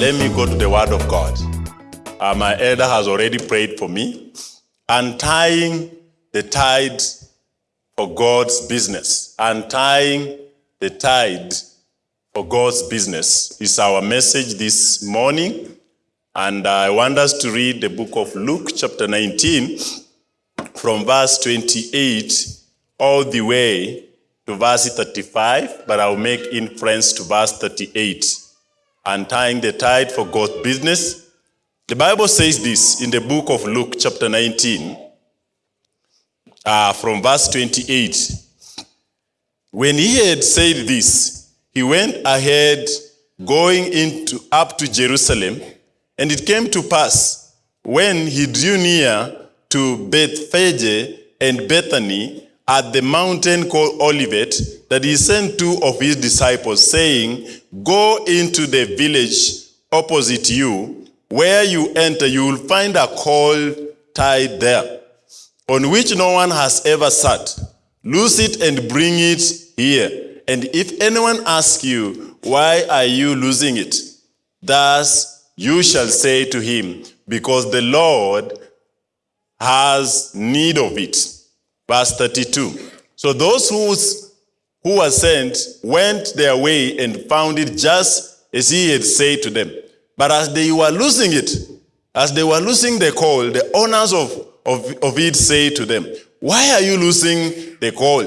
let me go to the Word of God. Uh, my elder has already prayed for me. Untying the tied for God's business. Untying the tied for God's business is our message this morning. And I want us to read the book of Luke, chapter 19, from verse 28 all the way to verse 35, but I'll make inference to verse 38. Untying the tied for God's business. The Bible says this in the book of Luke, chapter 19, uh, from verse 28. When he had said this, he went ahead going into up to Jerusalem, and it came to pass when he drew near to Bethphage and Bethany at the mountain called Olivet, that he sent two of his disciples, saying, Go into the village opposite you. Where you enter, you will find a colt tied there, on which no one has ever sat. Loose it and bring it here. And if anyone asks you, Why are you losing it? Thus you shall say to him, Because the Lord has need of it. Verse 32. So those who's, who were sent went their way and found it just as he had said to them. But as they were losing it, as they were losing the call, the owners of, of, of it said to them, Why are you losing the call?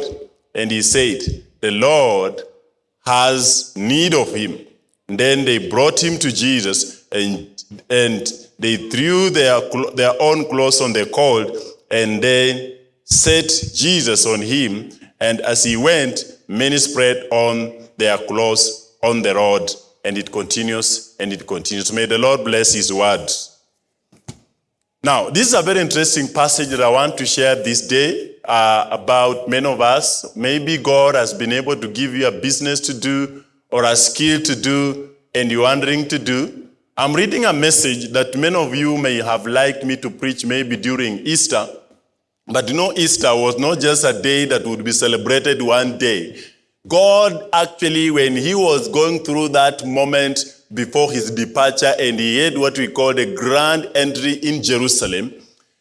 And he said, The Lord has need of him. And then they brought him to Jesus and, and they threw their, their own clothes on the colt and then set Jesus on him. And as he went, many spread on their clothes on the road. And it continues and it continues. May the Lord bless his word. Now, this is a very interesting passage that I want to share this day uh, about many of us. Maybe God has been able to give you a business to do or a skill to do and you're wondering to do. I'm reading a message that many of you may have liked me to preach maybe during Easter. But you know, Easter was not just a day that would be celebrated one day. God actually, when he was going through that moment before his departure and he had what we call the grand entry in Jerusalem,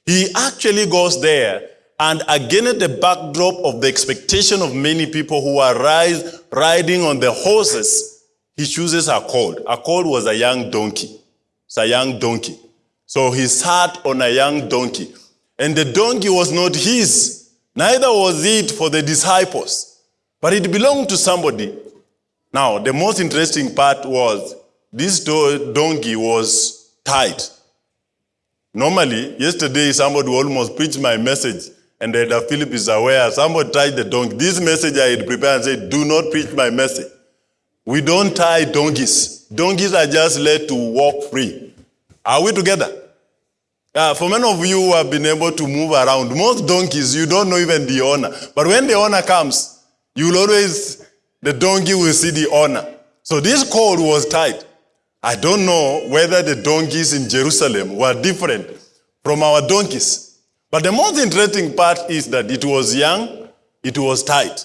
he actually goes there and again at the backdrop of the expectation of many people who are rise, riding on the horses, he chooses a colt. A colt was a young donkey. It's a young donkey. So he sat on a young donkey. And the donkey was not his, neither was it for the disciples, but it belonged to somebody. Now, the most interesting part was this donkey was tied. Normally, yesterday somebody almost preached my message, and Elder Philip is aware. Somebody tied the donkey. This message I had prepared and said, Do not preach my message. We don't tie donkeys. Donkeys are just let to walk free. Are we together? Uh, for many of you who have been able to move around, most donkeys, you don't know even the owner. But when the owner comes, you will always, the donkey will see the owner. So this colt was tied. I don't know whether the donkeys in Jerusalem were different from our donkeys. But the most interesting part is that it was young, it was tight.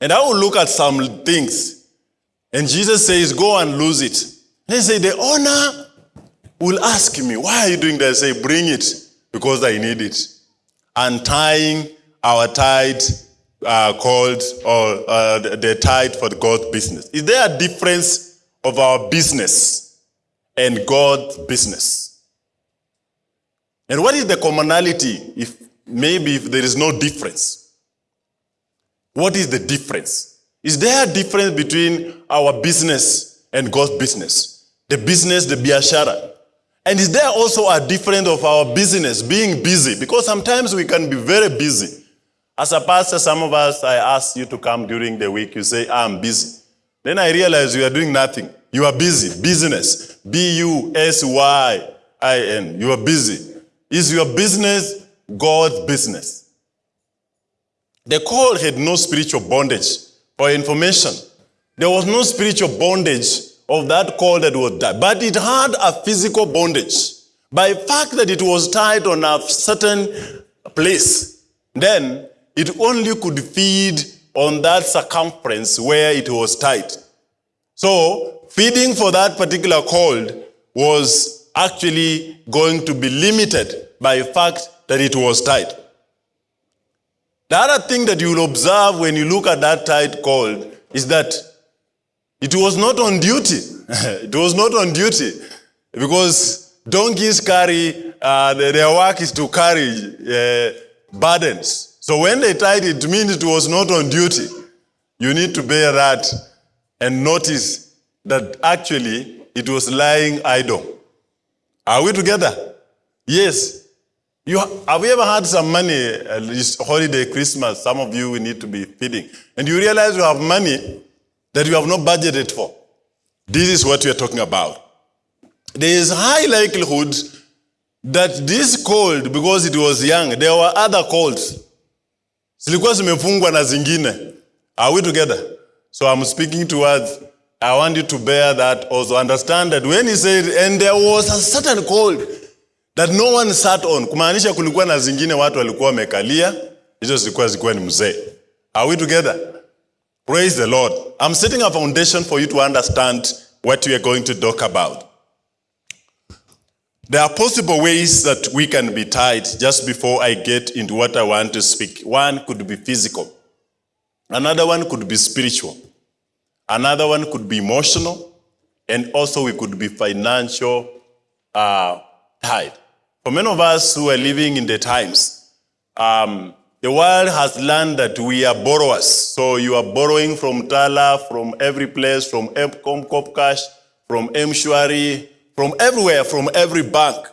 And I will look at some things. And Jesus says, go and lose it. He say, the owner will ask me, why are you doing that? I say, bring it, because I need it. Untying our tied uh, called, or uh, the tied for God's business. Is there a difference of our business and God's business? And what is the commonality if maybe if there is no difference? What is the difference? Is there a difference between our business and God's business? The business, the biashara. And is there also a difference of our business, being busy? Because sometimes we can be very busy. As a pastor, some of us, I ask you to come during the week, you say, I'm busy. Then I realize you are doing nothing. You are busy. Business. B-U-S-Y-I-N. You are busy. Is your business God's business? The call had no spiritual bondage. For information, there was no spiritual bondage of that call that was tied. But it had a physical bondage. By fact that it was tied on a certain place, then it only could feed on that circumference where it was tied. So feeding for that particular cold was actually going to be limited by the fact that it was tied. The other thing that you will observe when you look at that tied cold is that it was not on duty. it was not on duty because donkeys carry, uh, their work is to carry uh, burdens. So when they tied it, it means it was not on duty. You need to bear that and notice that actually it was lying idle. Are we together? Yes. You, have you ever had some money, uh, this holiday, Christmas, some of you will need to be feeding, and you realize you have money that you have not budgeted for? This is what we are talking about. There is high likelihood that this cold, because it was young, there were other colds. Zilikuwa zimefungwa na zingine. Are we together? So I'm speaking towards, I want you to bear that also. Understand that when he said, and there was a certain cold that no one sat on, kumaanisha kulikuwa na zingine watu walikuwa wamekalia, hizo zilikuwa zilikuwa ni mzee. Are we together? Praise the Lord. I'm setting a foundation for you to understand what we are going to talk about. There are possible ways that we can be tied just before I get into what I want to speak. One could be physical. Another one could be spiritual. Another one could be emotional. And also we could be financial uh, tied. For many of us who are living in the times, um, the world has learned that we are borrowers. So you are borrowing from Tala, from every place, from Epcom, Copcash, from Mshwari, from everywhere, from every bank.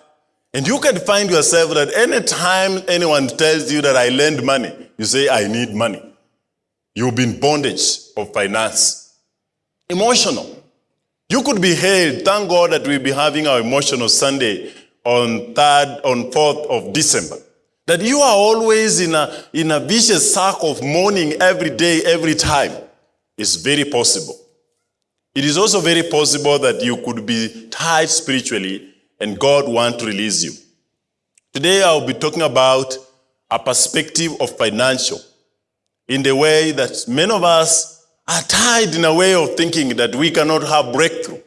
And you can find yourself that anytime anyone tells you that I lend money, you say, I need money. You've been bondage of finance. Emotional. You could be held. Thank God that we'll be having our emotional Sunday on 3rd, on 4th of December. That you are always in a, in a vicious circle of mourning every day, every time. is very possible. It is also very possible that you could be tied spiritually and God want to release you. Today I'll be talking about a perspective of financial in the way that many of us are tied in a way of thinking that we cannot have breakthrough.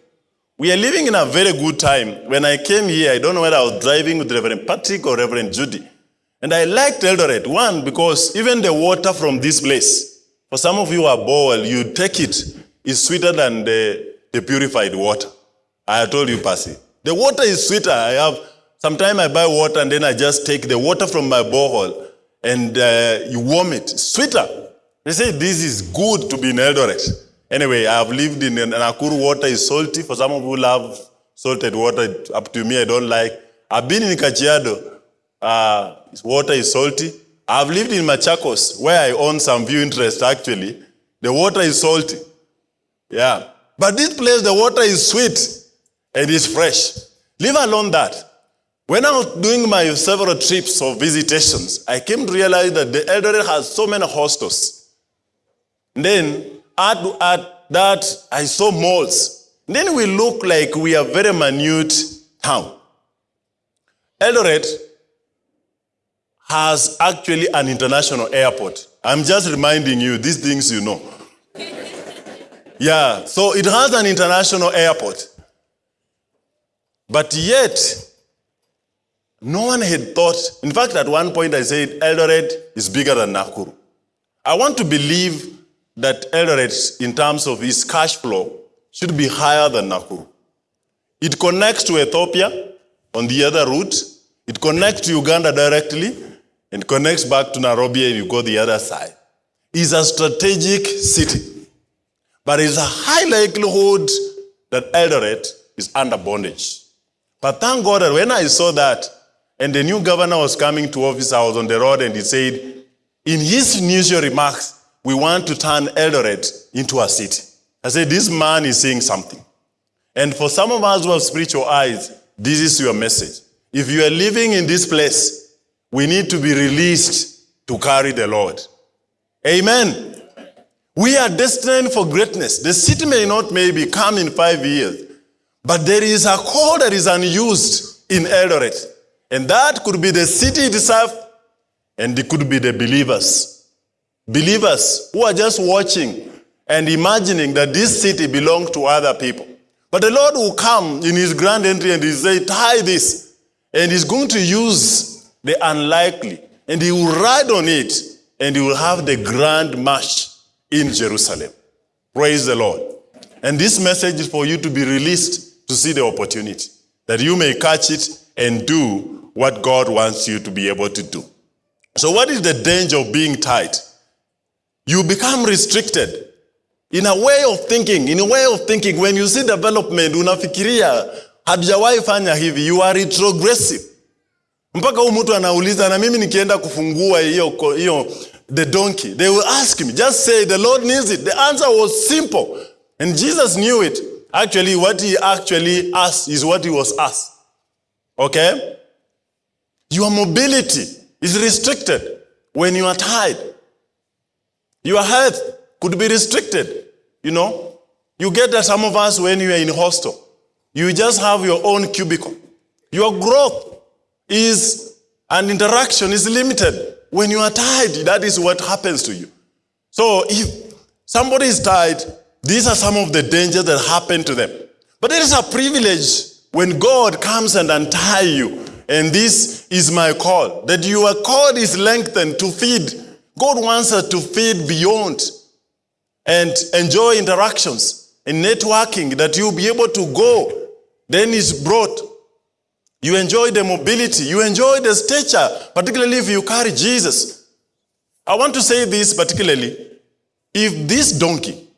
We are living in a very good time. When I came here, I don't know whether I was driving with Reverend Patrick or Reverend Judy. And I liked Eldoret, one, because even the water from this place, for some of you who are boiled, you take it, it's sweeter than the, the purified water. I told you, Percy. The water is sweeter. I have, sometimes I buy water and then I just take the water from my borehole and uh, you warm it. It's sweeter. They say this is good to be in Eldoret. Anyway, I have lived in Nakuru. Water is salty. For some of you love salted water, up to me, I don't like. I've been in Kajiado. Uh, water is salty. I've lived in Machakos, where I own some view interest actually. The water is salty. Yeah. But this place, the water is sweet and it's fresh. Leave alone that. When I was doing my several trips or visitations, I came to realize that the Eldoret has so many hostels. Then to add that, I saw malls. Then we look like we are very minute town. Eldoret has actually an international airport. I'm just reminding you, these things you know. yeah, so it has an international airport. But yet, no one had thought, in fact, at one point I said, Eldoret is bigger than Nakuru. I want to believe that Eldoret, in terms of its cash flow, should be higher than Nakuru. It connects to Ethiopia on the other route. It connects to Uganda directly and connects back to Nairobi and you go the other side. It's a strategic city. But it's a high likelihood that Eldoret is under bondage. But thank God that when I saw that, and the new governor was coming to office, I was on the road and he said, in his initial remarks, we want to turn Eldoret into a city. I said, this man is saying something. And for some of us who have spiritual eyes, this is your message. If you are living in this place, we need to be released to carry the Lord. Amen. We are destined for greatness. The city may not maybe come in five years, but there is a call that is unused in Eldoret. And that could be the city itself, and it could be the believers. Believers who are just watching and imagining that this city belongs to other people. But the Lord will come in his grand entry and he say, tie this. And he's going to use the unlikely. And he will ride on it. And he will have the grand march in Jerusalem. Praise the Lord. And this message is for you to be released to see the opportunity. That you may catch it and do what God wants you to be able to do. So what is the danger of being tied? You become restricted. In a way of thinking, in a way of thinking, when you see development, unafikiria, hatujawahi fanya hivi, you are retrogressive. Mpaka huu mtu anauliza, na mimi nikienda kufungua hiyo, the donkey, they will ask me, just say, the Lord needs it. The answer was simple. And Jesus knew it. Actually, what he actually asked is what he was asked. Okay? Your mobility is restricted when you are tied. Your health could be restricted. You know, you get that some of us when you are in hostel, you just have your own cubicle. Your growth is an interaction is limited. When you are tied, that is what happens to you. So if somebody is tied, these are some of the dangers that happen to them. But it is a privilege when God comes and untie you. And this is my call, that your cord is lengthened to feed. God wants us to feed beyond and enjoy interactions and networking that you'll be able to go. Then is brought. You enjoy the mobility. You enjoy the stature, particularly if you carry Jesus. I want to say this particularly. If this donkey,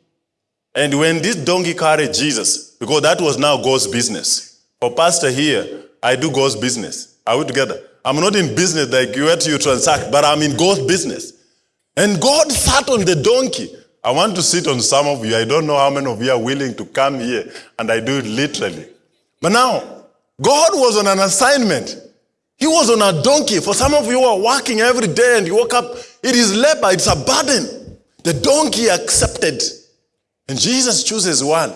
and when this donkey carried Jesus, because that was now God's business. For pastor here, I do God's business. Are we together? I'm not in business like you where you transact, but I'm in God's business. And God sat on the donkey. I want to sit on some of you. I don't know how many of you are willing to come here, and I do it literally. But now, God was on an assignment. He was on a donkey. For some of you who are working every day and you woke up, it is labor, it's a burden. The donkey accepted. And Jesus chooses one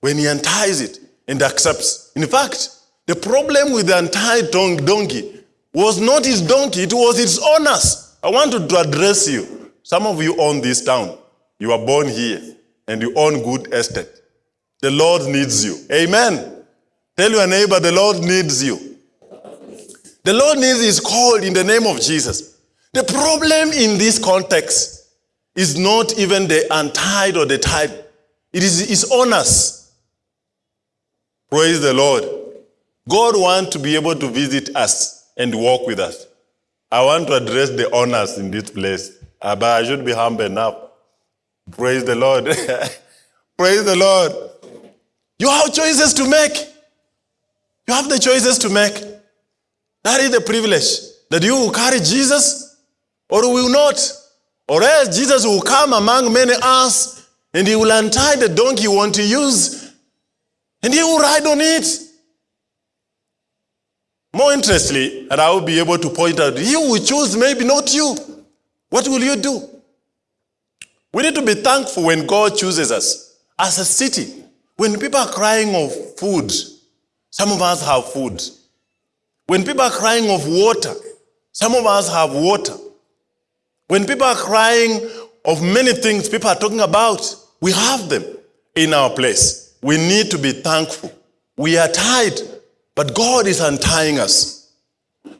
when he unties it and accepts. In fact, the problem with the untied donkey was not his donkey, it was its owners. I want to address you. Some of you own this town. You are born here and you own good estate. The Lord needs you. Amen. Tell your neighbor, the Lord needs you. The Lord needs is called in the name of Jesus. The problem in this context is not even the untied or the tied. It is his owners. Praise the Lord. God wants to be able to visit us and walk with us. I want to address the owners in this place, but I should be humble enough. Praise the Lord. Praise the Lord. You have choices to make. You have the choices to make. That is the privilege that you will carry Jesus or will not. Or else Jesus will come among many us and he will untie the donkey you want to use and he will ride on it. More interestingly, and I will be able to point out, you will choose, maybe not you. What will you do? We need to be thankful when God chooses us. As a city, when people are crying of food, some of us have food. When people are crying of water, some of us have water. When people are crying of many things people are talking about, we have them in our place. We need to be thankful. We are tied, but God is untying us.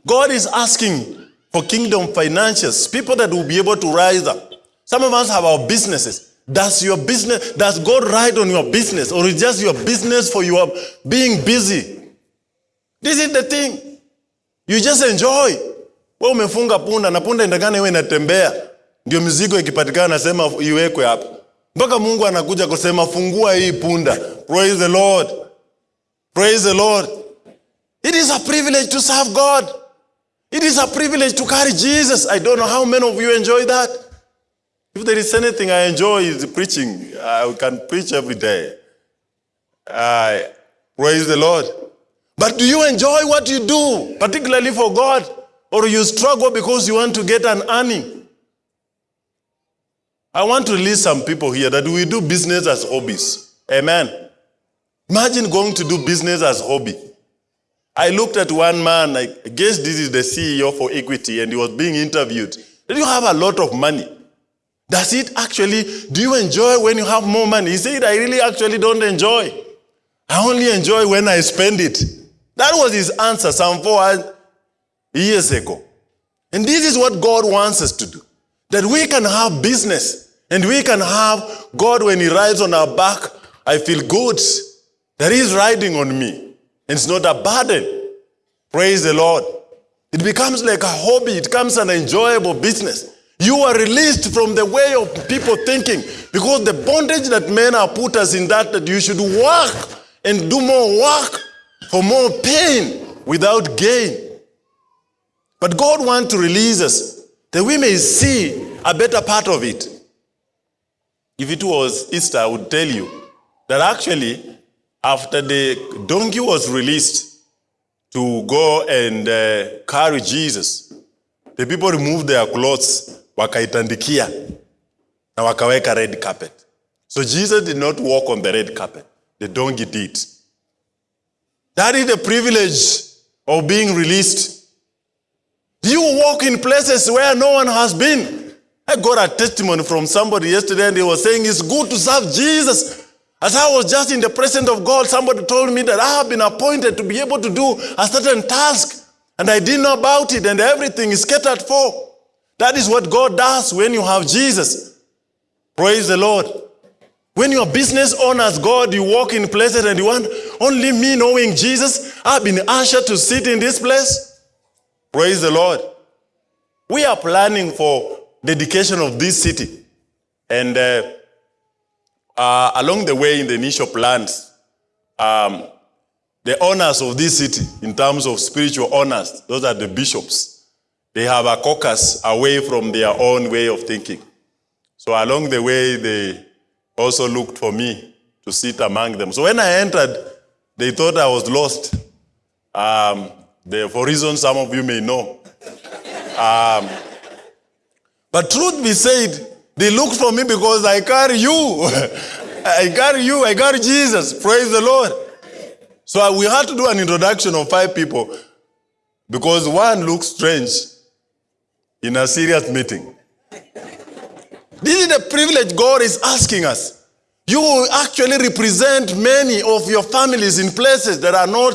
God is asking for kingdom financiers, people that will be able to rise up. Some of us have our businesses. Does your business, does God ride on your business or is just your business for your being busy? This is the thing. You just enjoy. We umefunga punda na punda indagana iwe inatembea. Ndio mizigo ikipatikana nasema iwekwe hapa. Mpaka Mungu anakuja kusema fungua hii punda. Praise the Lord. Praise the Lord. It is a privilege to serve God. It is a privilege to carry Jesus. I don't know how many of you enjoy that. If there is anything I enjoy is preaching. I can preach every day. Uh, praise the Lord. But do you enjoy what you do, particularly for God? Or you struggle because you want to get an earning? I want to list some people here that we do business as hobbies. Amen. Imagine going to do business as hobby. I looked at one man, I guess this is the CEO for Equity, and he was being interviewed. Did you have a lot of money? Does it actually, do you enjoy when you have more money? He said, I really actually don't enjoy. I only enjoy when I spend it. That was his answer some four years ago. And this is what God wants us to do. That we can have business and we can have God when he rides on our back. I feel good that he's riding on me. And it's not a burden. Praise the Lord. It becomes like a hobby. It becomes an enjoyable business. You are released from the way of people thinking because the bondage that men are put us in that that you should work and do more work for more pain without gain. But God wants to release us that we may see a better part of it. If it was Easter, I would tell you that actually, after the donkey was released to go and uh, carry Jesus, the people removed their clothes, wakaitandikia, na wakaweka red carpet. So Jesus did not walk on the red carpet. The donkey did. That is the privilege of being released. You walk in places where no one has been. I got a testimony from somebody yesterday and they were saying it's good to serve Jesus. As I was just in the presence of God, somebody told me that I have been appointed to be able to do a certain task and I didn't know about it and everything is catered for. That is what God does when you have Jesus. Praise the Lord. When your business honors God, you walk in places and you want only me knowing Jesus. I've been ushered to sit in this place. Praise the Lord. We are planning for dedication of this city. And uh, uh, along the way in the initial plans, um, the owners of this city, in terms of spiritual honors, those are the bishops. They have a caucus away from their own way of thinking. So along the way, they also looked for me to sit among them. So when I entered, they thought I was lost. Um, they, for reasons some of you may know. Um, but truth be said, they looked for me because I carry you. I carry you, I carry Jesus. Praise the Lord. So we had to do an introduction of five people because one looks strange in a serious meeting. This is the privilege God is asking us. You will actually represent many of your families in places that are not,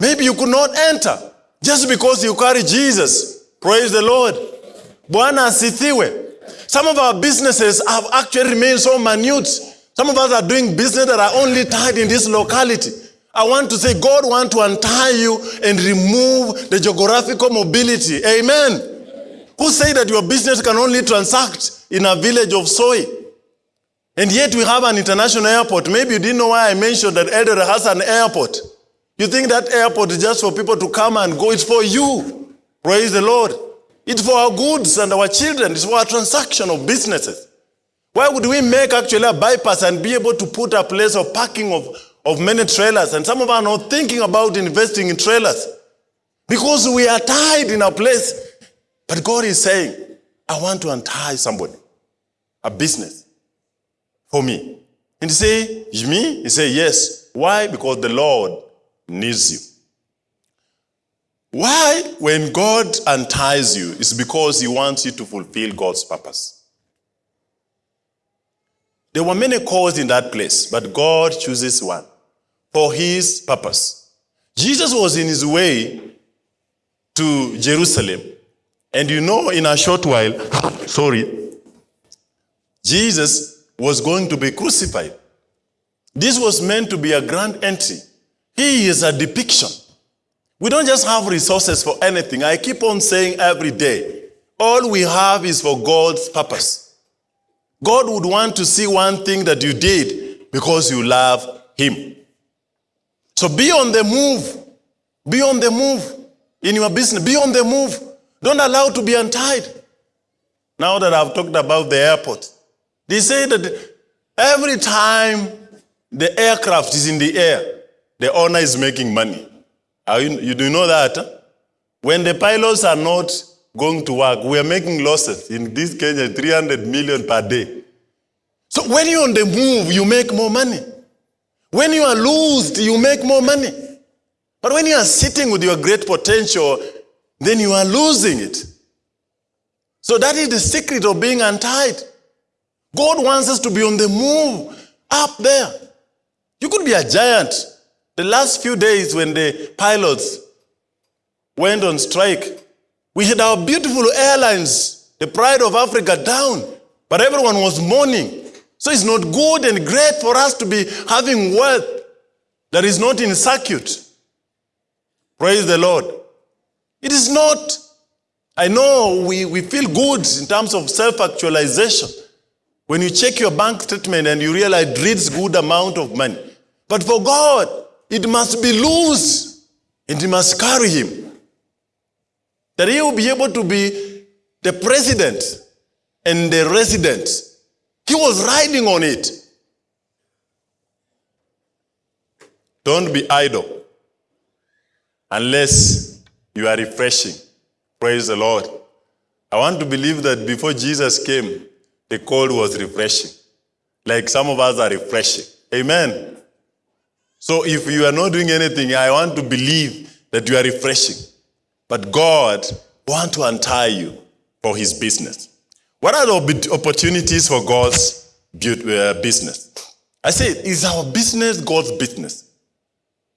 maybe you could not enter just because you carry Jesus. Praise the Lord. Bwana asifiwe. Some of our businesses have actually remained so minute. Some of us are doing business that are only tied in this locality. I want to say God wants to untie you and remove the geographical mobility. Amen. Who say that your business can only transact in a village of soy? And yet we have an international airport. Maybe you didn't know why I mentioned that Eldoret has an airport. You think that airport is just for people to come and go. It's for you. Praise the Lord. It's for our goods and our children. It's for our transaction of businesses. Why would we make actually a bypass and be able to put a place of parking of, of many trailers? And some of us are not thinking about investing in trailers. Because we are tied in a place. But God is saying, I want to untie somebody, a business, for me. And he say, you me? He say, yes. Why? Because the Lord needs you. Why? When God unties you, it's because he wants you to fulfill God's purpose. There were many calls in that place, but God chooses one for his purpose. Jesus was in his way to Jerusalem. And you know, in a short while, sorry, Jesus was going to be crucified. This was meant to be a grand entry. He is a depiction. We don't just have resources for anything. I keep on saying every day, all we have is for God's purpose. God would want to see one thing that you did because you love Him. So be on the move. Be on the move in your business. Be on the move. Don't allow to be untied. Now that I've talked about the airport, they say that every time the aircraft is in the air, the owner is making money. You, you do know that? Huh? When the pilots are not going to work, we are making losses. In this Kenya, 300 million per day. So when you're on the move, you make more money. When you are loosed, you make more money. But when you are sitting with your great potential, then you are losing it. So that is the secret of being untied. God wants us to be on the move, up there. You could be a giant. The last few days when the pilots went on strike, we had our beautiful airlines, the pride of Africa, down. But everyone was mourning. So it's not good and great for us to be having wealth that is not in circuit. Praise the Lord. It is not. I know we, we feel good in terms of self-actualization. When you check your bank statement and you realize it reads good amount of money. But for God, it must be loose. And it must carry him. That he will be able to be the president and the resident. He was riding on it. Don't be idle unless you are refreshing. Praise the Lord. I want to believe that before Jesus came, the cold was refreshing. Like some of us are refreshing. Amen. So if you are not doing anything, I want to believe that you are refreshing. But God want to untie you for his business. What are the opportunities for God's uh, business? I say, is our business God's business?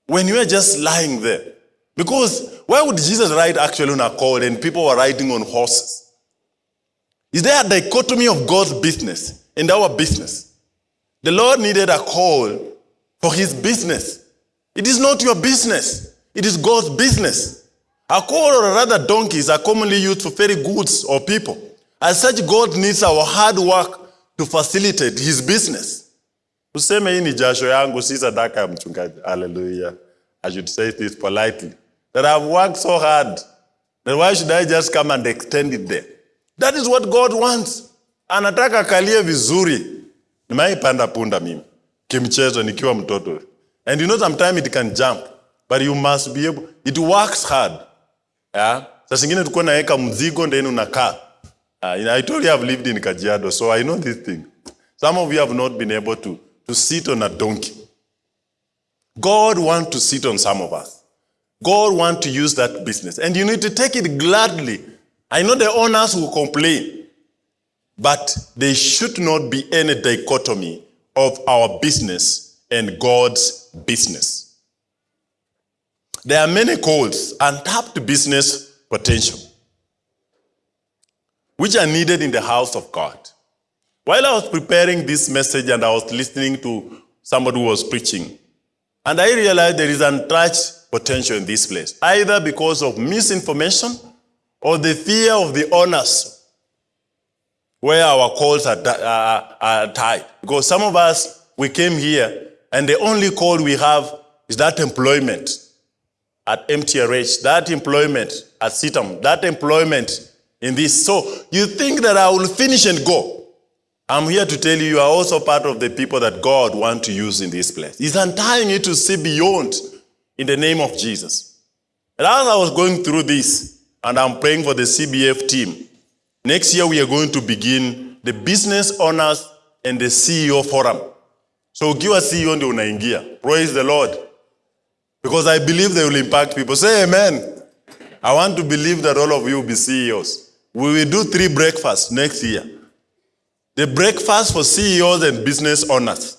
When you are just lying there. Because why would Jesus ride actually on a colt and people were riding on horses? Is there a dichotomy of God's business and our business? The Lord needed a call for his business. It is not your business. It is God's business. A colt or rather donkeys are commonly used for ferry goods or people. As such, God needs our hard work to facilitate his business. Useme hii ni jasho si. Hallelujah. I should say this politely. That I've worked so hard. Then why should I just come and extend it there? That is what God wants. Anataka kalie vizuri. Nimeipanda punda mimi. Kimchezo nikiwa mtoto. And you know sometimes it can jump. But you must be able. It works hard. Yeah? Saa zingine tulikuwa naweka mzigo then unakaa. Uh, I told you I've lived in Kajiado, so I know this thing. Some of you have not been able to, to sit on a donkey. God wants to sit on some of us. God wants to use that business. And you need to take it gladly. I know the owners will complain, but there should not be any dichotomy of our business and God's business. There are many calls, untapped business potential which are needed in the house of God. While I was preparing this message and I was listening to somebody who was preaching, and I realized there is untouched potential in this place, either because of misinformation or the fear of the owners where our calls are, are, tied. Because some of us, we came here and the only call we have is that employment at MTRH, that employment at CITAM, that employment in this. So you think that I will finish and go. I'm here to tell you, you are also part of the people that God wants to use in this place. He's untying you to see beyond in the name of Jesus. And as I was going through this, and I'm praying for the CBF team, next year we are going to begin the business owners and the CEO forum. So give ukiwa CEO ndio unaingia. Praise the Lord. Because I believe they will impact people. Say amen. I want to believe that all of you will be CEOs. We will do three breakfasts next year. The breakfast for CEOs and business owners.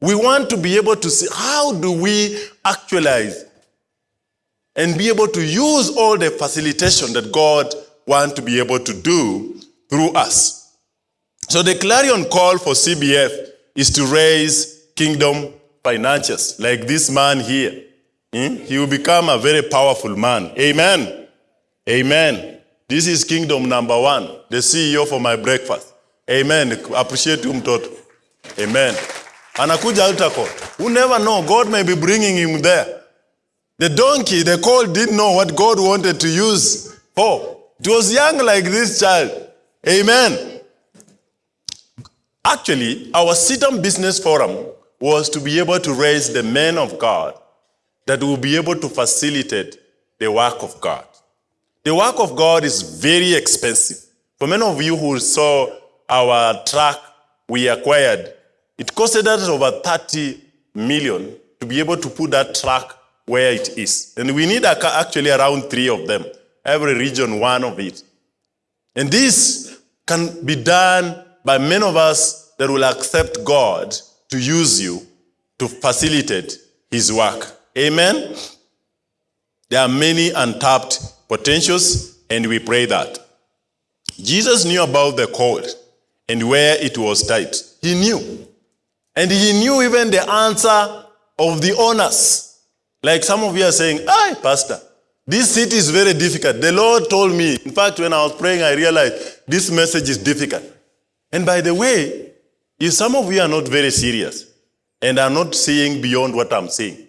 We want to be able to see how do we actualize and be able to use all the facilitation that God wants to be able to do through us. So the clarion call for CBF is to raise kingdom financiers, like this man here. Hmm? He will become a very powerful man. Amen. Amen. This is kingdom number one, the CEO for my breakfast. Amen. Appreciate you mtoto. Amen. Anakuja altar call. Who never know, God may be bringing him there. The donkey, the colt didn't know what God wanted to use for. It was young like this child. Amen. Actually, our CITAM Business Forum was to be able to raise the men of God that will be able to facilitate the work of God. The work of God is very expensive. For many of you who saw our truck we acquired, it costed us over 30 million to be able to put that truck where it is. And we need actually around three of them, every region one of it. And this can be done by many of us that will accept God to use you to facilitate his work. Amen. There are many untapped potentials, and we pray that. Jesus knew about the cord and where it was tight. He knew. And he knew even the answer of the owners. Like some of you are saying, Hi, Pastor, this city is very difficult. The Lord told me. In fact, when I was praying, I realized this message is difficult. And by the way, if some of you are not very serious and are not seeing beyond what I'm saying,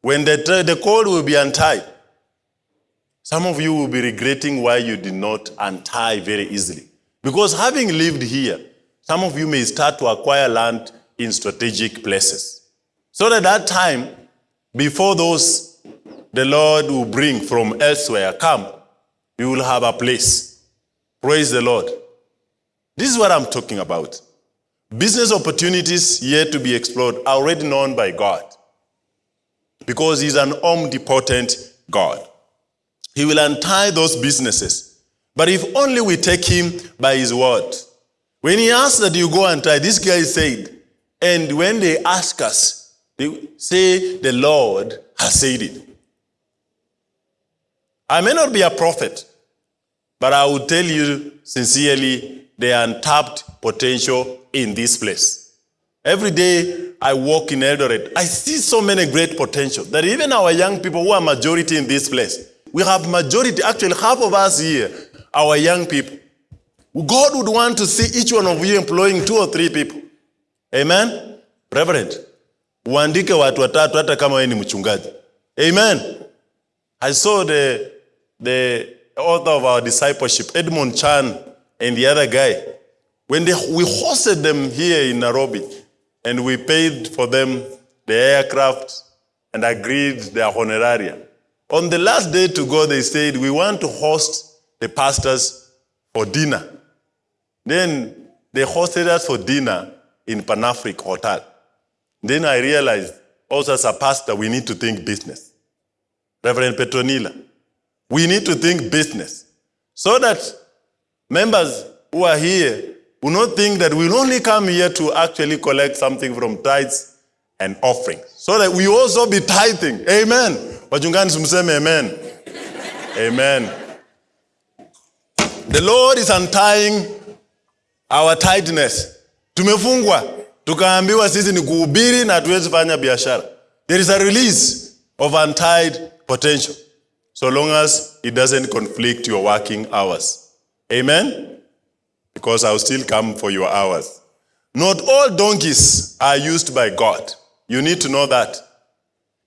when the, the cord will be untied, some of you will be regretting why you did not untie very easily. Because having lived here, some of you may start to acquire land in strategic places. So that that time, before those the Lord will bring from elsewhere come, you will have a place. Praise the Lord. This is what I'm talking about. Business opportunities yet to be explored are already known by God. Because He's an omnipotent God. He will untie those businesses. But if only we take Him by His word. When He asked that you go and try, this guy said, and when they ask us, they say the Lord has said it. I may not be a prophet, but I will tell you sincerely the untapped potential in this place. Every day I walk in Eldoret, I see so many great potential that even our young people who are majority in this place, we have majority, actually half of us here, our young people. God would want to see each one of you employing two or three people. Amen? Reverend, uandike watu watatu hata kama ni mchungaji. Amen. I saw the, the author of our discipleship, Edmund Chan, and the other guy. When they, we hosted them here in Nairobi, and we paid for them the aircraft and agreed their honorarium. On the last day to go, they said, we want to host the pastors for dinner. Then they hosted us for dinner in Panafric Hotel. Then I realized, also as a pastor, we need to think business. Reverend Petronila, we need to think business so that members who are here will not think that we'll only come here to actually collect something from tithes and offerings. So that we also be tithing. Amen. Wachungani amen. Amen. The Lord is untying our tightness. Tumefungwa, tukaambiwa sisi ni kuhubiri na hatuwezi fanya biashara. There is a release of untied potential so long as it doesn't conflict your working hours. Amen? Because I'll still come for your hours. Not all donkeys are used by God. You need to know that.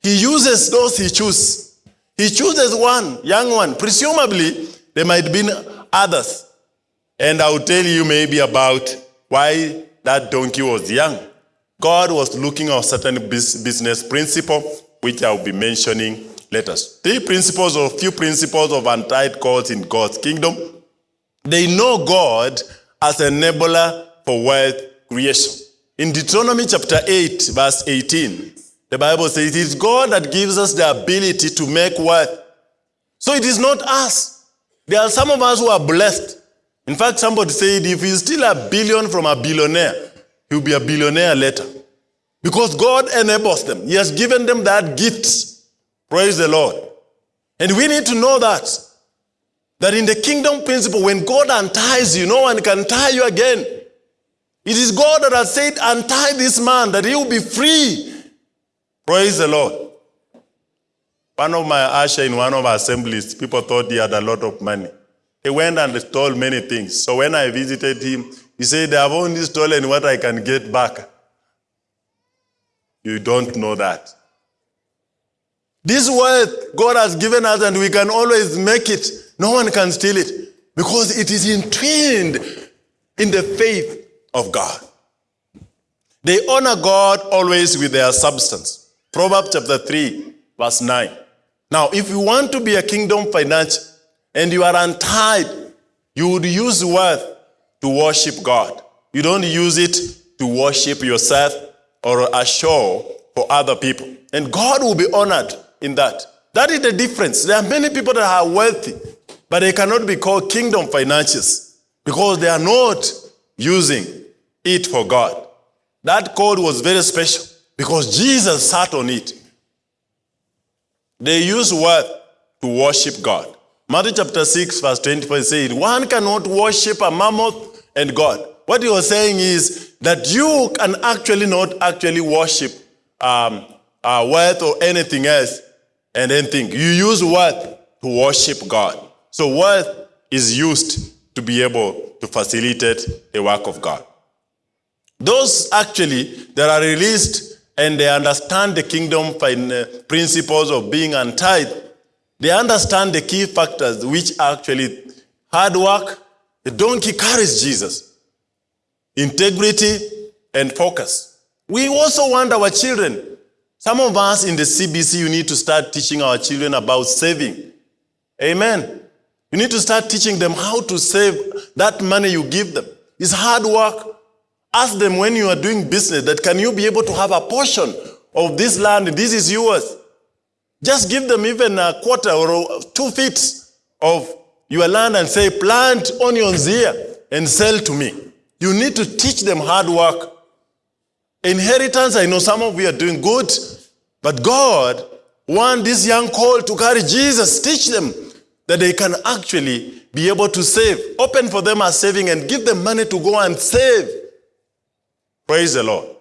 He uses those he chooses. He chooses one, young one. Presumably, there might be others. And I'll tell you maybe about why that donkey was young. God was looking at certain business principle, which I'll be mentioning later. Three principles or few principles of untied cords in God's kingdom. They know God as enabler for wealth creation. In Deuteronomy chapter 8, verse 18, the Bible says it is God that gives us the ability to make wealth. So it is not us. There are some of us who are blessed. In fact, somebody said if he's still a billion from a billionaire, he'll be a billionaire later. Because God enables them. He has given them that gift. Praise the Lord. And we need to know that. That in the kingdom principle, when God unties you, no one can tie you again. It is God that has said, untie this man, that he will be free. Praise the Lord. One of my usher in one of our assemblies, people thought he had a lot of money. He went and stole many things. So when I visited him, he said, have only stolen what I can get back. You don't know that. This wealth God has given us, and we can always make it. No one can steal it because it is entwined in the faith of God. They honor God always with their substance. Proverbs chapter 3, verse 9. Now, if you want to be a kingdom financier and you are untied, you would use wealth to worship God. You don't use it to worship yourself or a show for other people. And God will be honored in that. That is the difference. There are many people that are wealthy, but they cannot be called kingdom financiers because they are not using it for God. That code was very special because Jesus sat on it. They use worth to worship God. Matthew chapter 6, verse 24 says, One cannot worship a mammon and God. What he was saying is that you can actually not actually worship um, uh, or anything else and think. You use worth to worship God. So worth is used to be able to facilitate the work of God. Those actually that are released and they understand the kingdom uh, principles of being untied, they understand the key factors which are actually hard work. The donkey carries Jesus, integrity, and focus. We also want our children. Some of us in the CBC, you need to start teaching our children about saving. Amen. You need to start teaching them how to save that money you give them. It's hard work. Ask them when you are doing business that can you be able to have a portion of this land? This is yours. Just give them even a quarter or two feet of your land and say, plant onions here and sell to me. You need to teach them hard work. Inheritance, I know some of you are doing good, but God want this young colt to carry Jesus. Teach them that they can actually be able to save. Open for them a saving and give them money to go and save. Praise the Lord.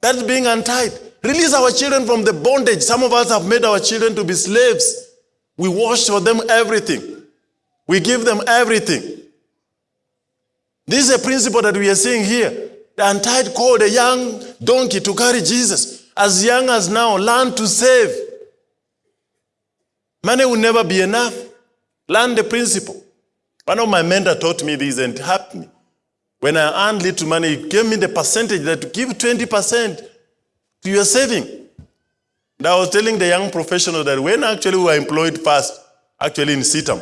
That's being untied. Release our children from the bondage. Some of us have made our children to be slaves. We wash for them everything. We give them everything. This is a principle that we are seeing here. The untied called a young donkey to carry Jesus. As young as now, learn to save. Money will never be enough. Learn the principle. One of my mentors taught me this and helped me. When I earned little money, he gave me the percentage that to give 20% to your saving. And I was telling the young professional that when actually we were employed first, actually in CITAM,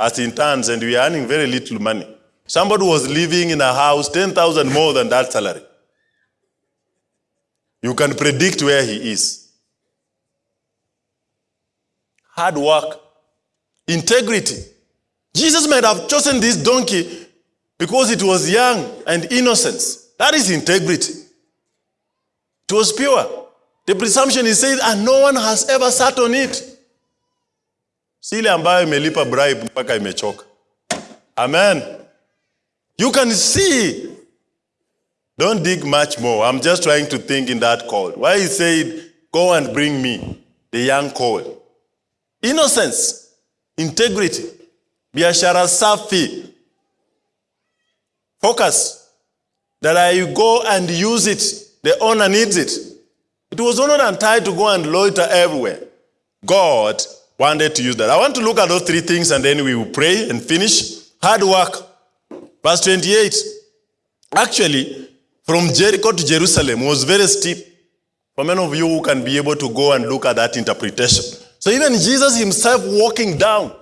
as interns, and we were earning very little money. Somebody was living in a house 10,000 more than that salary. You can predict where he is. Hard work, integrity. Jesus might have chosen this donkey because it was young and innocent. That is integrity. It was pure. The presumption is said, and no one has ever sat on it. Si ile ambayo imelipa bribe mpaka imechoka. Amen. You can see. Don't dig much more. I'm just trying to think in that colt. Why he said, go and bring me the young colt. Innocence, integrity, biashara safi. Focus. That I go and use it. The owner needs it. It was not untied to go and loiter everywhere. God wanted to use that. I want to look at those three things and then we will pray and finish. Hard work. Verse 28. Actually, from Jericho to Jerusalem was very steep. For many of you who can be able to go and look at that interpretation. So even Jesus himself walking down,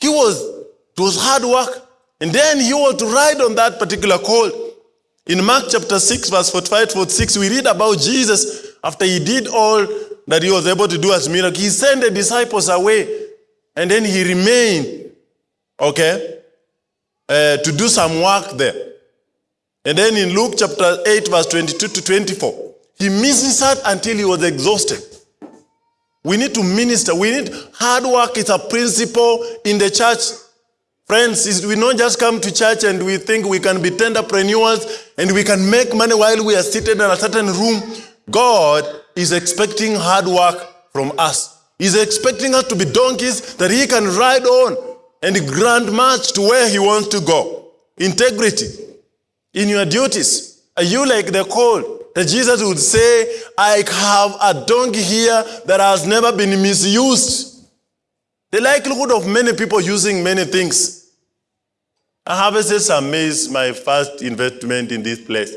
he was, it was hard work. And then he was to ride on that particular colt. In Mark chapter 6, verse 45 46, we read about Jesus after he did all that he was able to do as miracle. He sent the disciples away and then he remained, okay, uh, to do some work there. And then in Luke chapter 8, verse 22 to 24, he ministered until he was exhausted. We need to minister. We need hard work is a principle in the church. Friends, we not just come to church and we think we can be tenderpreneurs and we can make money while we are seated in a certain room. God is expecting hard work from us. He's expecting us to be donkeys that he can ride on and grand march to where he wants to go. Integrity in your duties. Are you like the colt that Jesus would say, I have a donkey here that has never been misused? The likelihood of many people using many things. I harvested some maize, my first investment in this place.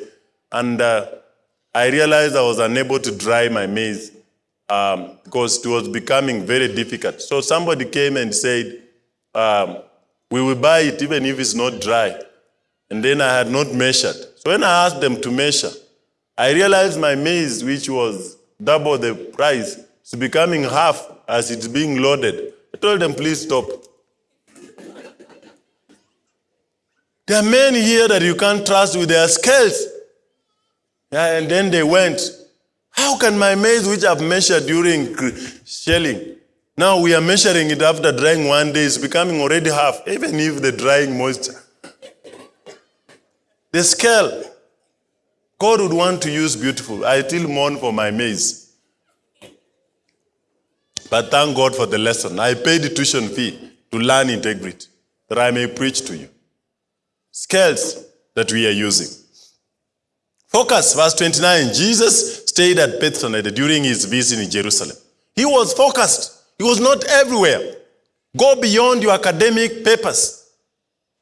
And uh, I realized I was unable to dry my maize um, because it was becoming very difficult. So somebody came and said, um, we will buy it even if it's not dry. And then I had not measured. So when I asked them to measure, I realized my maize, which was double the price, is becoming half as it's being loaded. I told them, please stop. There are men here that you can't trust with their scales. Yeah, and then they went. How can my maize, which I've measured during shelling, now we are measuring it after drying one day, it's becoming already half, even if the drying moisture. The scale, God would want to use beautiful. I still mourn for my maize. But thank God for the lesson. I paid the tuition fee to learn integrity, that I may preach to you. Scales that we are using. Focus, verse 29. Jesus stayed at Bethsaida during his visit in Jerusalem. He was focused. He was not everywhere. Go beyond your academic papers.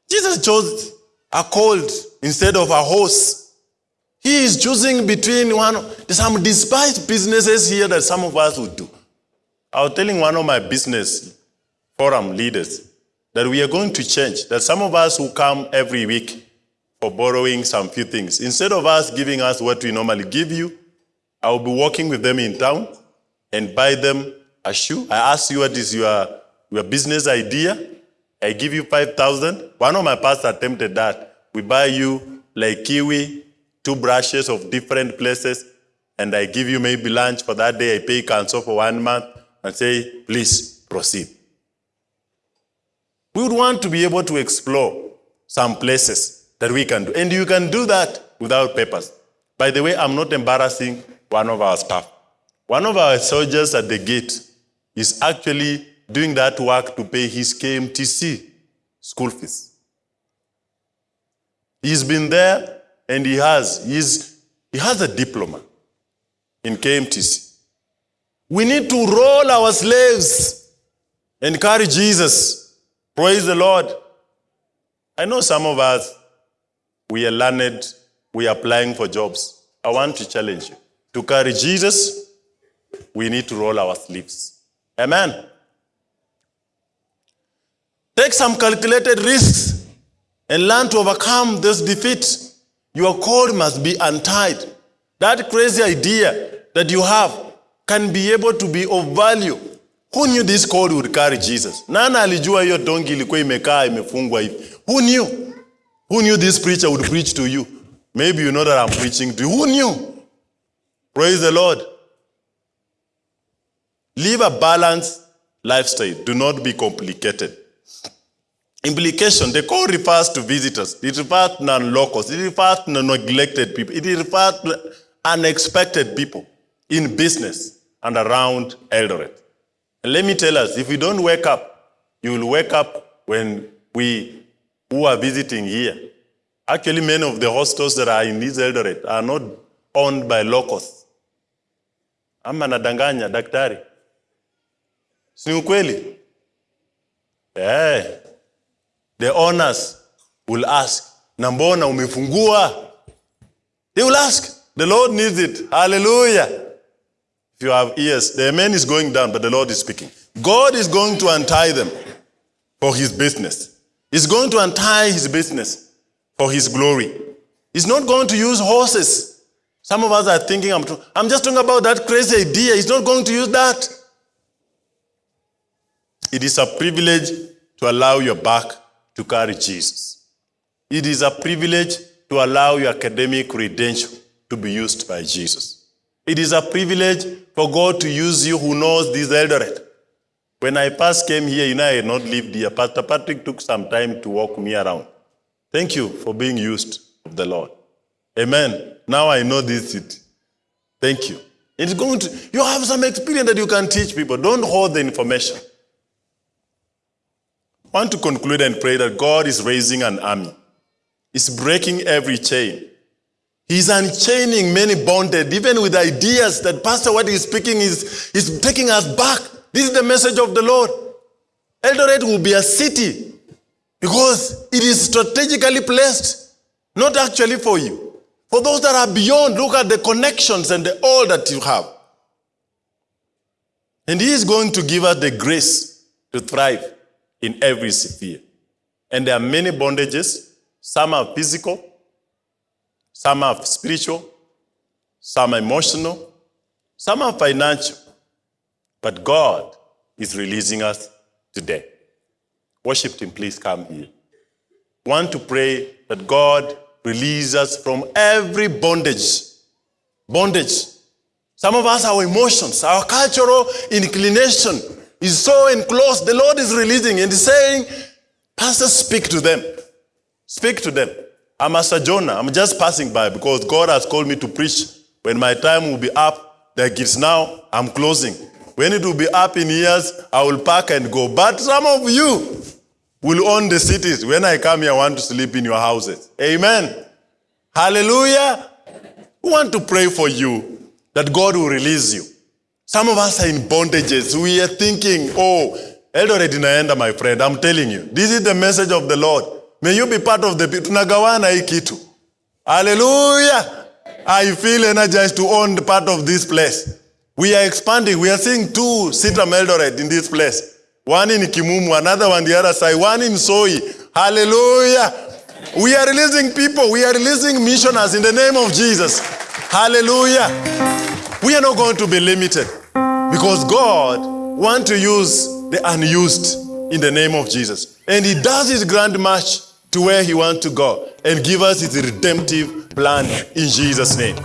Jesus chose a colt instead of a horse. He is choosing between one. Some despised businesses here that some of us would do. I was telling one of my business forum leaders that we are going to change. That some of us who come every week for borrowing some few things, instead of us giving us what we normally give you, I will be walking with them in town and buy them a shoe. I ask you what is your, your business idea. I give you 5,000. One of my pastors attempted that. We buy you like kiwi, two brushes of different places, and I give you maybe lunch for that day. I pay council for one month and say, please proceed. We would want to be able to explore some places that we can do. And you can do that without papers. By the way, I'm not embarrassing one of our staff. One of our soldiers at the gate is actually doing that work to pay his KMTC school fees. He's been there and he has, he's, he has a diploma in KMTC. We need to roll our slaves and carry Jesus. Praise the Lord. I know some of us, we are learned, we are applying for jobs. I want to challenge you. To carry Jesus, we need to roll our sleeves. Amen. Take some calculated risks and learn to overcome this defeat. Your cord must be untied. That crazy idea that you have can be able to be of value. Who knew this cord would carry Jesus? Nani alijua hiyo dongi ilikuwa imekaa imefungwa hivi? Who knew? Who knew this preacher would preach to you? Maybe you know that I'm preaching to you. Who knew? Praise the Lord. Live a balanced lifestyle. Do not be complicated. Implication, the call refers to visitors. It refers to non-locals. It refers to neglected people. It refers to unexpected people in business and around Eldoret. And let me tell us, if you don't wake up, you will wake up when we who are visiting here. Actually, many of the hostels that are in this Eldoret are not owned by locals. Ama nadanganya daktari. Si ukweli? Eh. The owners will ask, nambona umefungua? They will ask. The Lord needs it. Hallelujah. If you have ears, the amen is going down, but the Lord is speaking. God is going to untie them for his business. He's going to untie his business for his glory. He's not going to use horses. Some of us are thinking, I'm, I'm just talking about that crazy idea. He's not going to use that. It is a privilege to allow your back to carry Jesus. It is a privilege to allow your academic credential to be used by Jesus. It is a privilege for God to use you who knows this Eldoret. When I first came here, you know, I had not lived here. Pastor Patrick took some time to walk me around. Thank you for being used of the Lord. Amen. Now I know this city. Thank you. It's going to, you have some experience that you can teach people. Don't hold the information. I want to conclude and pray that God is raising an army. He's breaking every chain. He's unchaining many bonded, even with ideas that Pastor what he's speaking is, is taking us back. This is the message of the Lord. Eldoret will be a city because it is strategically placed, not actually for you. For those that are beyond, look at the connections and the all that you have. And He is going to give us the grace to thrive in every sphere. And there are many bondages. Some are physical, some are spiritual, some are emotional, some are financial. But God is releasing us today. Worship Team, please come here. Want to pray that God release us from every bondage. Bondage. Some of us, our emotions, our cultural inclination is so enclosed. The Lord is releasing and saying, Pastor, speak to them. Speak to them. I'm a sojourner. I'm just passing by because God has called me to preach. When my time will be up, like it's now, I'm closing. When it will be up in years, I will pack and go. But some of you will own the cities. When I come here, I want to sleep in your houses. Amen. Hallelujah. We want to pray for you that God will release you. Some of us are in bondages. We are thinking, oh, Eldoret inaenda, my friend. I'm telling you. This is the message of the Lord. May you be part of the people. Tunagawana hii kitu. Hallelujah. I feel energized to own part of this place. We are expanding. We are seeing two CITAM Eldoret in this place. One in Kimumu, another one the other side, one in Soi. Hallelujah. We are releasing people. We are releasing missioners in the name of Jesus. Hallelujah. We are not going to be limited because God wants to use the unused in the name of Jesus. And He does His grand march to where He wants to go and give us His redemptive plan in Jesus' name.